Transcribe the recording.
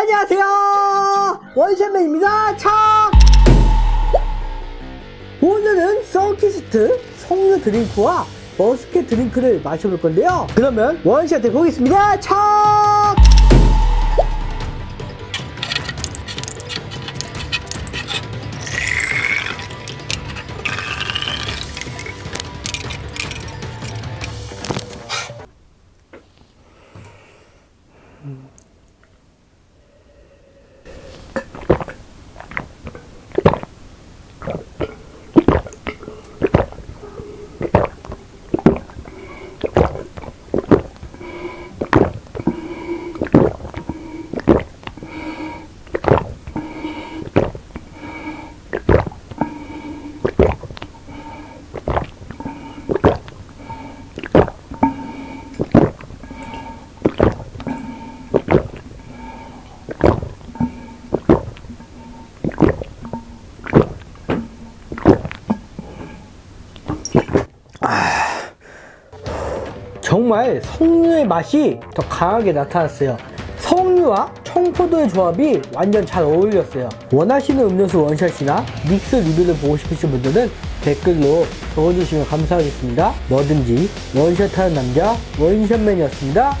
안녕하세요. 원샷맨입니다. 차! 오늘은 썬키스트 석류 드링크와 muscat 드링크를 마셔볼 건데요. 그러면 원샷 해보겠습니다. 차 about it. 정말 석류의 맛이 더 강하게 나타났어요. 석류와 청포도의 조합이 완전 잘 어울렸어요. 원하시는 음료수 원샷이나 믹스 리뷰를 보고 싶으신 분들은 댓글로 적어주시면 감사하겠습니다. 뭐든지 원샷하는 남자 원샷맨이었습니다.